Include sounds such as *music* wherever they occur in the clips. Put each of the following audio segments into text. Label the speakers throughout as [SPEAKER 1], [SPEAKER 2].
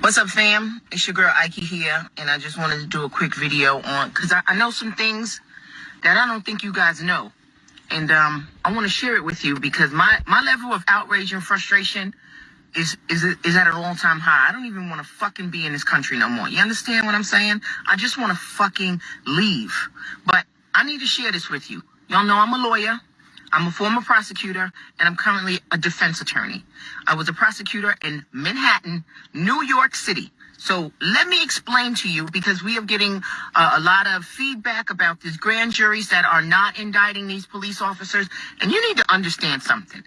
[SPEAKER 1] What's up, fam? It's your girl Ike here, and I just wanted to do a quick video on because I, I know some things that I don't think you guys know, and um, I want to share it with you because my my level of outrage and frustration is is is at an all time high. I don't even want to fucking be in this country no more. You understand what I'm saying? I just want to fucking leave. But I need to share this with you. Y'all know I'm a lawyer. I'm a former prosecutor and I'm currently a defense attorney. I was a prosecutor in Manhattan, New York City. So let me explain to you because we are getting uh, a lot of feedback about these grand juries that are not indicting these police officers. And you need to understand something.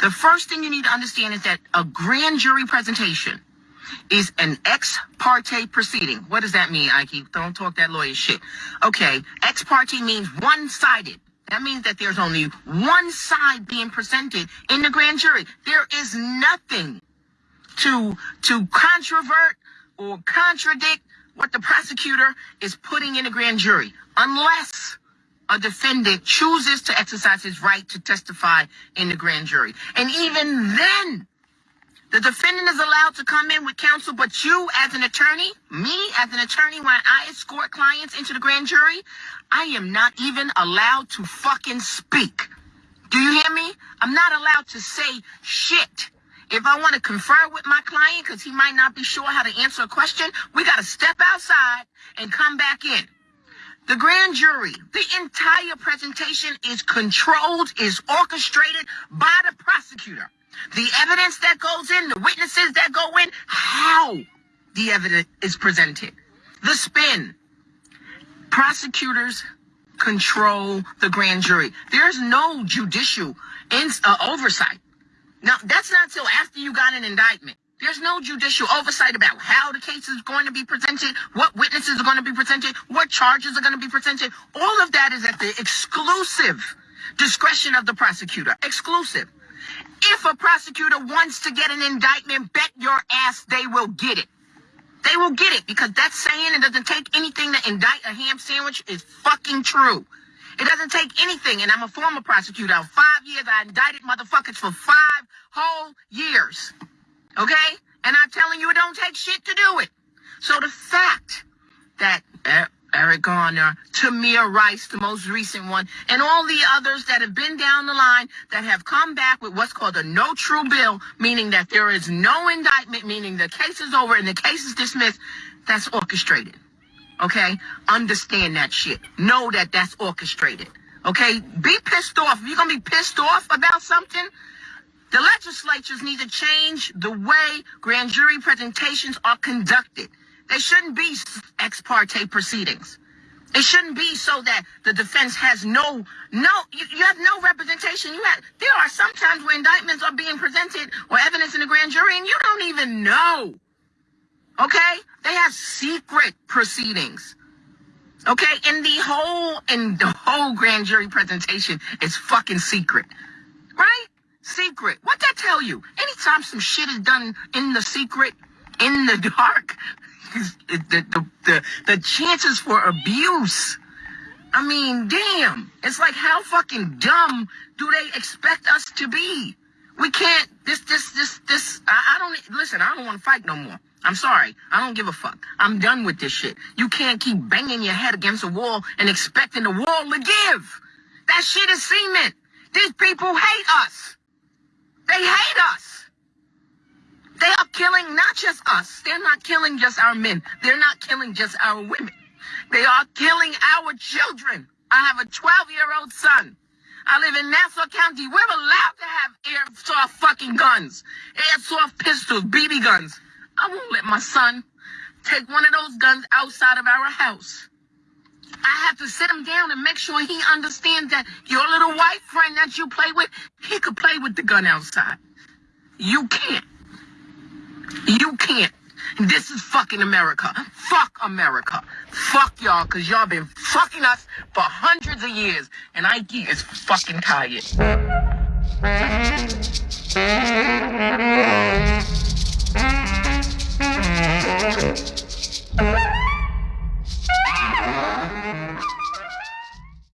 [SPEAKER 1] The first thing you need to understand is that a grand jury presentation is an ex parte proceeding. What does that mean, Ike? Don't talk that lawyer shit. Okay, ex parte means one sided. That means that there's only one side being presented in the grand jury. There is nothing to to controvert or contradict what the prosecutor is putting in the grand jury, unless a defendant chooses to exercise his right to testify in the grand jury. And even then, the defendant is allowed to come in with counsel, but you, as an attorney, me, as an attorney, when I escort clients into the grand jury, I am not even allowed to fucking speak. Do you hear me? I'm not allowed to say shit. If I want to confer with my client, because he might not be sure how to answer a question, we got to step outside and come back in. The grand jury, the entire presentation is controlled, is orchestrated by the prosecutor. The evidence that goes in, the witnesses that go in, how the evidence is presented, the spin. Prosecutors control the grand jury. There's no judicial uh, oversight. Now, that's not till after you got an indictment. There's no judicial oversight about how the case is going to be presented, what witnesses are going to be presented, what charges are going to be presented. All of that is at the exclusive discretion of the prosecutor. Exclusive. If a prosecutor wants to get an indictment, bet your ass they will get it. They will get it because that saying it doesn't take anything to indict a ham sandwich is fucking true. It doesn't take anything, and I'm a former prosecutor. Five years, I indicted motherfuckers for five whole years. Okay? And I'm telling you, it don't take shit to do it. So the fact that Eric Garner, Tamir Rice, the most recent one, and all the others that have been down the line that have come back with what's called a no true bill, meaning that there is no indictment, meaning the case is over and the case is dismissed, that's orchestrated. Okay? Understand that shit. Know that that's orchestrated. Okay? Be pissed off. If you're going to be pissed off about something, the legislatures need to change the way grand jury presentations are conducted. They shouldn't be ex parte proceedings. It shouldn't be so that the defense has no, no, you, you, have no representation. You have, there are sometimes where indictments are being presented or evidence in the grand jury and you don't even know. Okay? They have secret proceedings. Okay? And the whole, and the whole grand jury presentation is fucking secret. Secret. What that tell you? Anytime some shit is done in the secret, in the dark, *laughs* the, the, the, the chances for abuse. I mean, damn. It's like, how fucking dumb do they expect us to be? We can't, this, this, this, this, I, I don't, listen, I don't want to fight no more. I'm sorry. I don't give a fuck. I'm done with this shit. You can't keep banging your head against a wall and expecting the wall to give. That shit is cement. These people hate us. They hate us. They are killing not just us. They're not killing just our men. They're not killing just our women. They are killing our children. I have a 12 year old son. I live in Nassau County. We're allowed to have airsoft fucking guns, airsoft pistols, BB guns. I won't let my son take one of those guns outside of our house. I have to sit him down and make sure he understands that your little white friend that you play with, he could play with the gun outside. You can't. You can't. This is fucking America. Fuck America. Fuck y'all, cause y'all been fucking us for hundreds of years. And Ike is fucking tired.